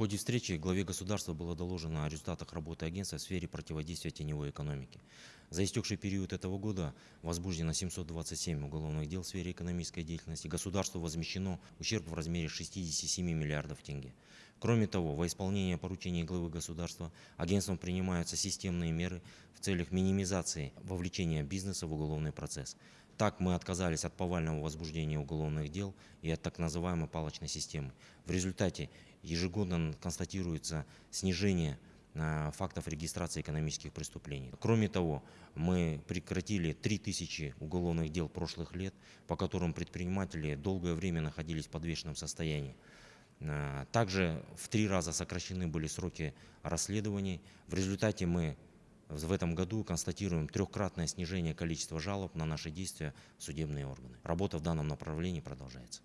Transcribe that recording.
ходе встречи главе государства было доложено о результатах работы агентства в сфере противодействия теневой экономике. За истекший период этого года возбуждено 727 уголовных дел в сфере экономической деятельности. Государству возмещено ущерб в размере 67 миллиардов тенге. Кроме того, во исполнение поручений главы государства агентством принимаются системные меры в целях минимизации вовлечения бизнеса в уголовный процесс. Так мы отказались от повального возбуждения уголовных дел и от так называемой палочной системы. В результате ежегодно констатируется снижение э, фактов регистрации экономических преступлений. Кроме того, мы прекратили 3000 уголовных дел прошлых лет, по которым предприниматели долгое время находились в подвешенном состоянии. Э, Также в три раза сокращены были сроки расследований. В результате мы в этом году констатируем трехкратное снижение количества жалоб на наши действия в судебные органы. Работа в данном направлении продолжается.